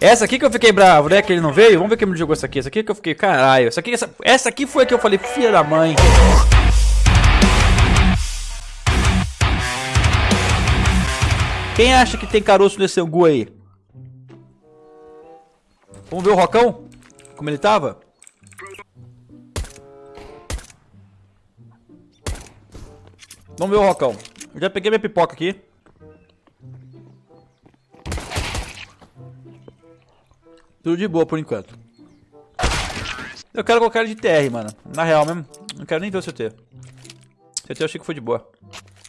Essa aqui que eu fiquei bravo, né? Que ele não veio. Vamos ver quem me jogou essa aqui. Essa aqui que eu fiquei, caralho. Essa aqui, essa, essa aqui foi a que eu falei, filha da mãe. Quem acha que tem caroço nesse angu aí? Vamos ver o Rocão? Como ele tava? Vamos ver o Rocão. Eu já peguei minha pipoca aqui. Tudo de boa por enquanto. Eu quero colocar ele de TR, mano. Na real mesmo. Não quero nem ver o CT. CT eu achei que foi de boa.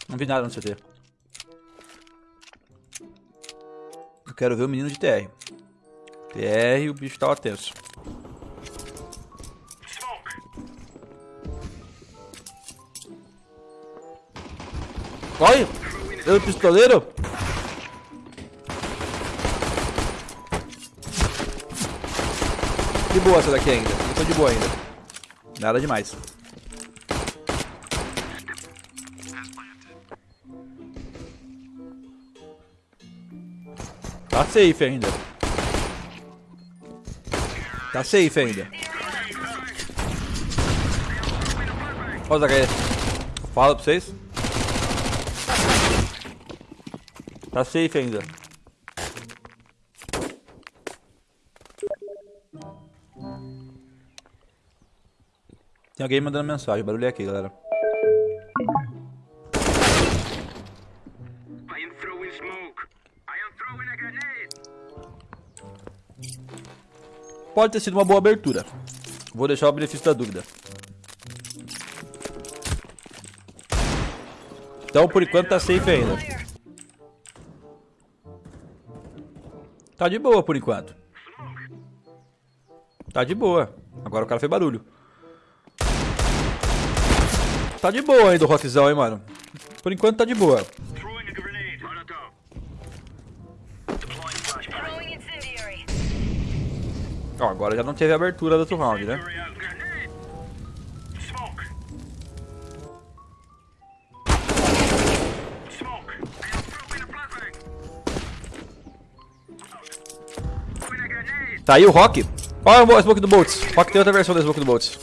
Não vi nada no CT. Eu quero ver o menino de TR. TR, o bicho tava tenso. Olha! Eu pistoleiro! De boa essa daqui ainda. Não tô de boa ainda. Nada demais. Tá safe ainda. Tá safe ainda. Olha o Fala pra vocês. Tá safe ainda. Tem alguém mandando mensagem, barulho é aqui, galera. Pode ter sido uma boa abertura. Vou deixar o benefício da dúvida. Então, por enquanto, tá safe ainda. Tá de boa, por enquanto. Tá de boa. Agora o cara fez barulho. Tá de boa aí do rockzão, hein, mano. Por enquanto tá de boa. Ó, agora já não teve abertura do outro round, né? Tá aí o Rock. Olha o Smoke do Bolts. Rock tem outra versão do Smoke do Bolts.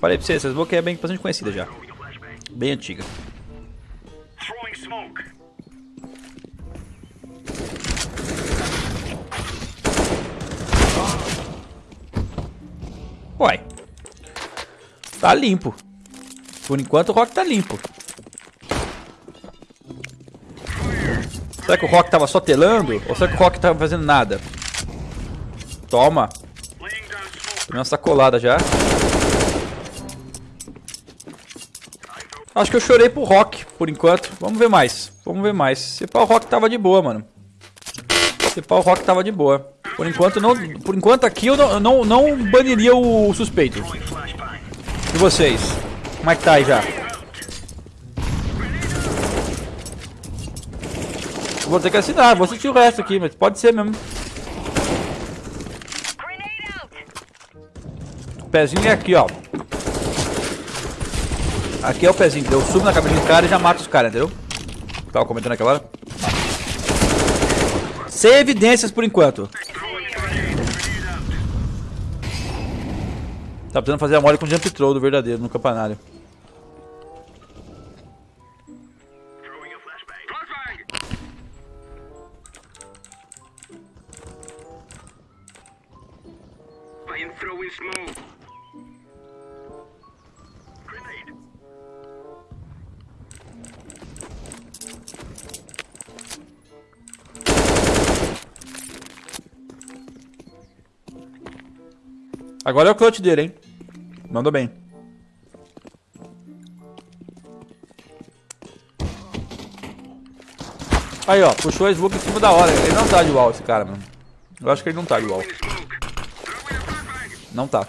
Falei pra você, essa Smoke é bem bastante conhecida já. Bem antiga. Uai. Tá limpo. Por enquanto o Rock tá limpo. Será que o Rock tava só telando? Ou será que o Rock tava fazendo nada? Toma. Tomei uma sacolada já. Acho que eu chorei pro Rock, por enquanto. Vamos ver mais. Vamos ver mais. Se pá, o Rock tava de boa, mano. Se pá, o Rock tava de boa. Por enquanto, não, por enquanto aqui eu não, não, não baniria o suspeito. E vocês? Como é que tá aí já? Vou ter que assinar, vou assistir o resto aqui, mas pode ser mesmo. O pezinho é aqui, ó. Aqui é o pezinho, eu subo na cabeça do cara e já mato os caras, entendeu? Tava comentando aquela hora. Sem evidências por enquanto. Tá precisando fazer a mole com jump throw do verdadeiro no campanário. Agora é o clutch dele, hein? Mandou bem. Aí, ó. Puxou a smoke em cima da hora. Ele não tá de wall, esse cara, mano. Eu acho que ele não tá de wall. Não tá.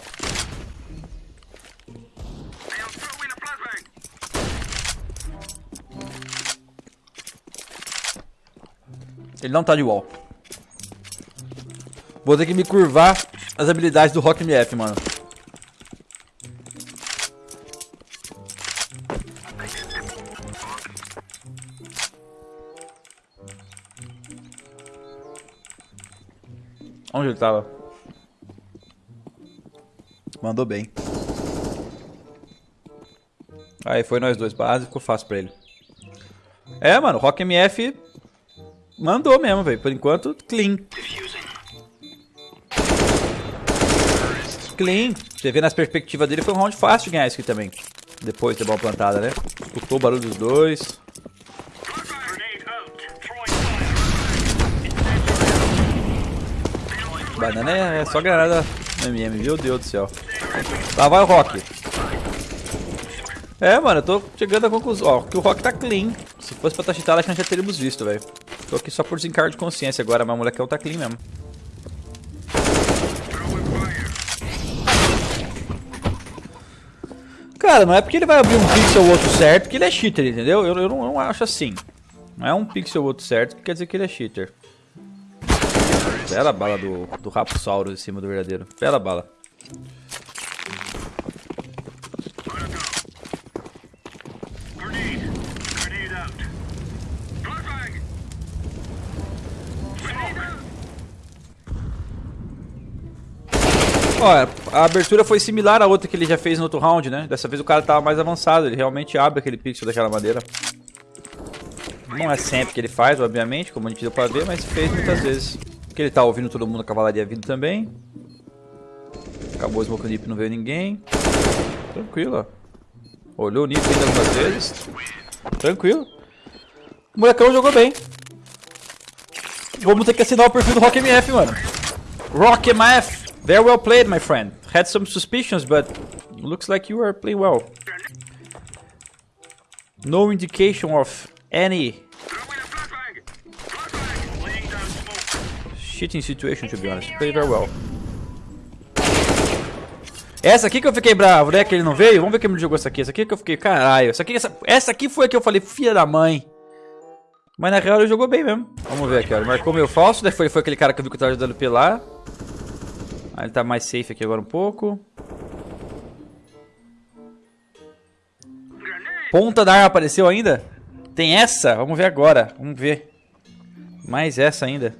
Ele não tá de wall. Vou ter que me curvar as habilidades do Rock MF, mano. Onde ele tava? Mandou bem. Aí foi nós dois base, ficou fácil pra ele. É, mano, Rock MF mandou mesmo, velho. Por enquanto, clean. Clean. Você vê nas perspectivas dele, foi um round fácil de ganhar isso aqui também. Depois de ter bola plantada, né? Escutou o barulho dos dois. Banana é só granada MM, meu Deus do céu. Lá vai o Rock. É, mano, eu tô chegando à conclusão. Ó, que o Rock tá clean. Se fosse pra estar cheatado, acho que já teríamos visto, velho. Tô aqui só por desencargo de consciência agora, mas o molecão tá clean mesmo. Cara, não é porque ele vai abrir um pixel ou outro certo que ele é cheater, entendeu? Eu, eu, não, eu não acho assim. Não é um pixel ou outro certo que quer dizer que ele é cheater. Bela bala do, do Rapsaurus em cima do verdadeiro. Bela bala. Ó, a abertura foi similar à outra que ele já fez no outro round, né? Dessa vez o cara tava mais avançado, ele realmente abre aquele pixel daquela madeira. Não é sempre que ele faz, obviamente, como a gente deu pra ver, mas fez muitas vezes. Porque ele tá ouvindo todo mundo, a cavalaria vindo também. Acabou o smoke nip, não veio ninguém. Tranquilo, ó. Olhou o nip ainda algumas vezes. Tranquilo. O molecão jogou bem. Vamos ter que assinar o perfil do Rock MF, mano. Rock MF! Very well played, my friend. Had some suspicions, but looks like you are playing well. No indication of any cheating situation, to be honest. Played very well. Essa aqui que eu fiquei bravo, né? Que ele não veio. Vamos ver quem me jogou essa aqui. Essa aqui que eu fiquei, caralho. Essa aqui, essa, essa aqui foi a que eu falei, filha da mãe. Mas na real ele jogou bem mesmo. Vamos ver aqui, ó. Ele marcou meu falso. Daí foi, foi aquele cara que eu vi que eu tava ajudando lá. Ele tá mais safe aqui agora um pouco. Ponta da arma apareceu ainda? Tem essa? Vamos ver agora. Vamos ver. Mais essa ainda.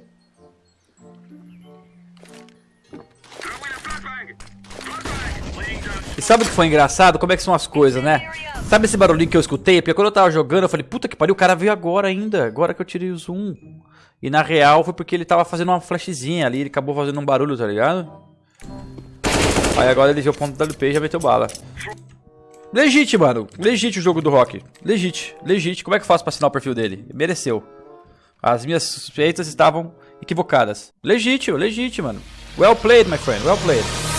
E sabe o que foi engraçado? Como é que são as coisas, né? Sabe esse barulhinho que eu escutei? Porque quando eu tava jogando, eu falei, puta que pariu, o cara veio agora ainda. Agora que eu tirei o zoom. E na real foi porque ele tava fazendo uma flashzinha ali, ele acabou fazendo um barulho, tá ligado? Aí agora ele viu o ponto da LP e já meteu bala. Legit, mano. Legit o jogo do Rock. Legit. Legit. Como é que eu faço pra assinar o perfil dele? Mereceu. As minhas suspeitas estavam equivocadas. Legítimo, legítimo, mano. Well played, my friend. Well played.